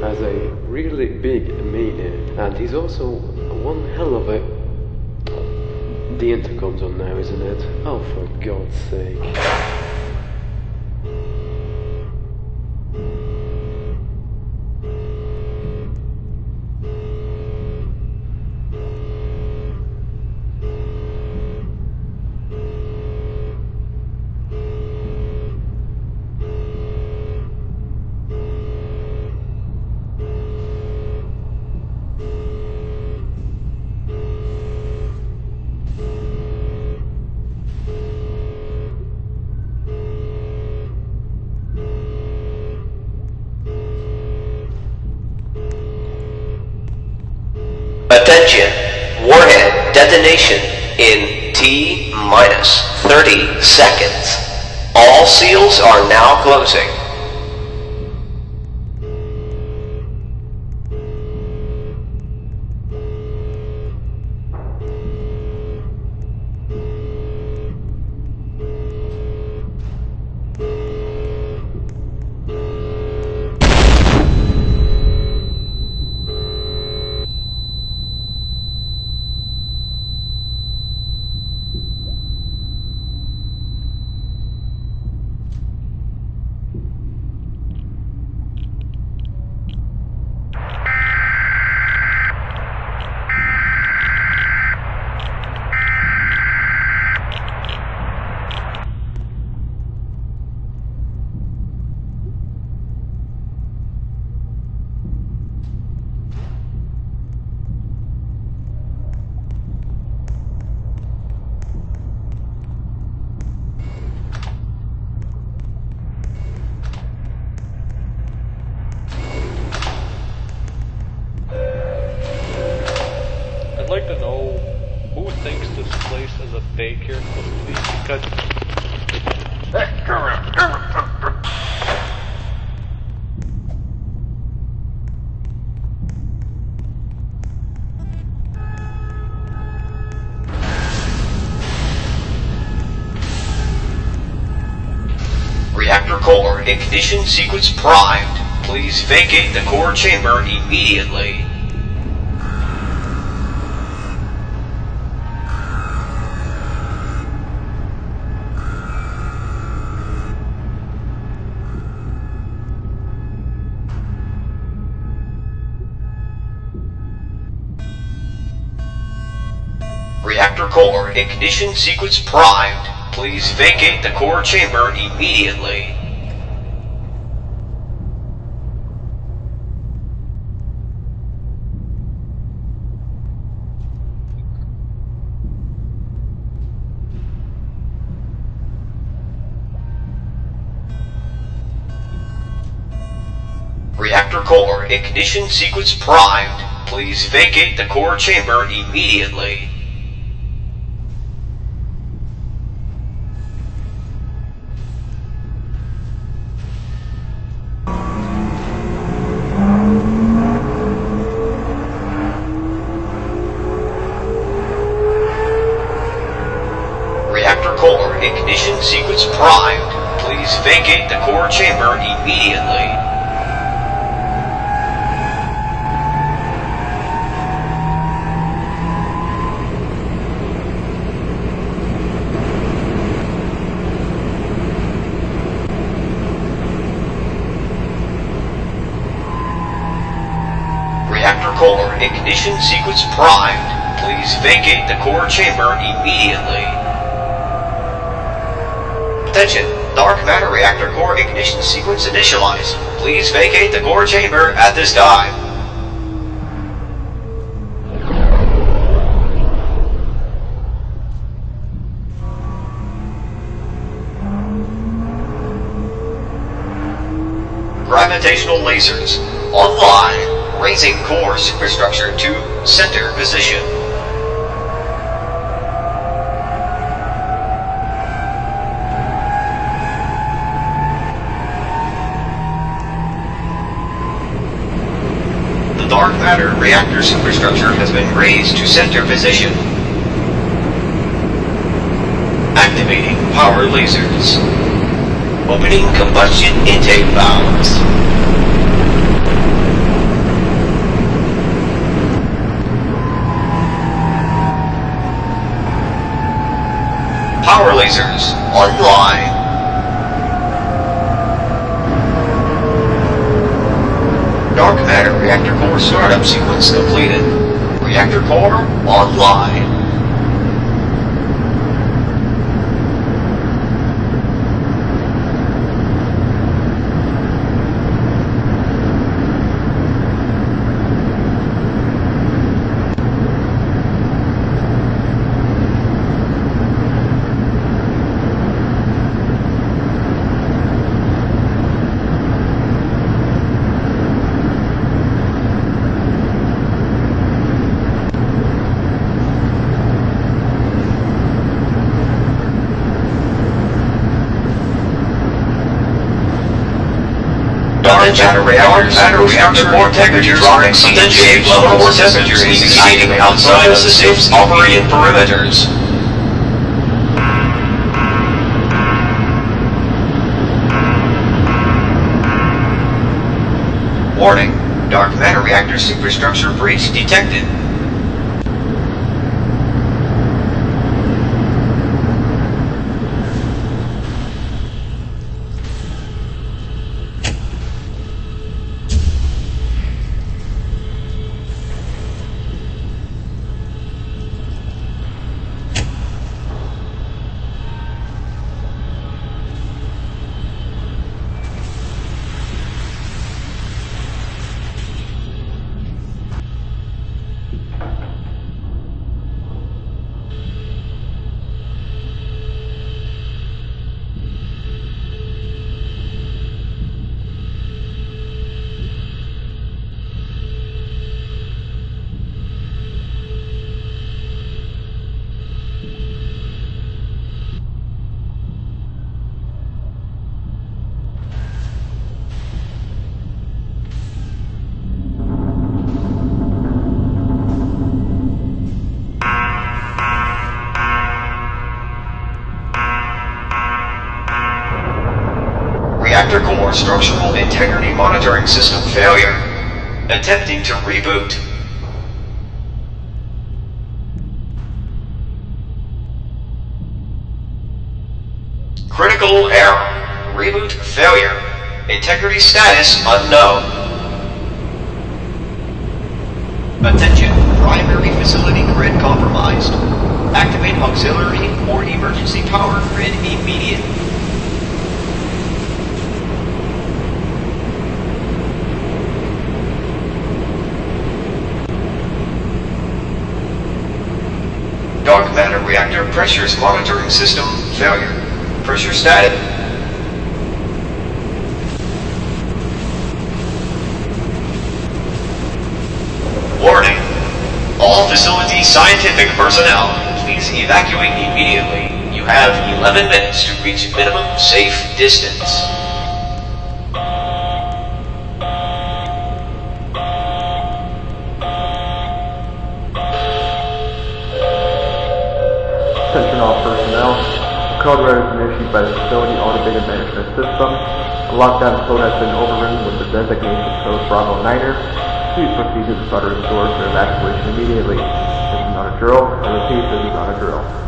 has a really big meaning, and he's also one hell of a. The intercom's on now, isn't it? Oh, for God's sake. Attention! Warhead detonation in T minus 30 seconds. All seals are now closing. Because Reactor core ignition sequence primed. Please vacate the core chamber immediately. Reactor core ignition sequence primed. Please vacate the core chamber immediately. Reactor core ignition sequence primed. Please vacate the core chamber immediately. Ignition sequence primed. Please vacate the core chamber immediately. Reactor core ignition sequence primed. Please vacate the core chamber immediately. Attention! Dark matter reactor core ignition sequence initialized. Please vacate the core chamber at this time. Gravitational lasers online, raising core superstructure to center position. matter reactor superstructure has been raised to center position. Activating power lasers. Opening combustion intake valves. Power lasers online. Startup sequence completed. Reactor core online. Dark matter reactor matter reactor core temperatures are exceeding shape level or temperatures exceeding outside of the system's operating perimeters. Warning, dark matter reactor superstructure breach detected. Structural integrity monitoring system failure. Attempting to reboot. Critical error. Reboot failure. Integrity status unknown. Attention. Primary facility grid compromised. Activate auxiliary or emergency power grid immediately. Dark matter reactor pressures monitoring system failure. Pressure static. Warning. All facility scientific personnel, please evacuate immediately. You have 11 minutes to reach minimum safe distance. Attention all personnel. Code red has been issued by the facility automated management system. A lockdown code has been overridden with the designation code Bravo Niner. Please proceed to the shuttering doors for evacuation immediately. This is not a drill. I repeat, this is not a drill.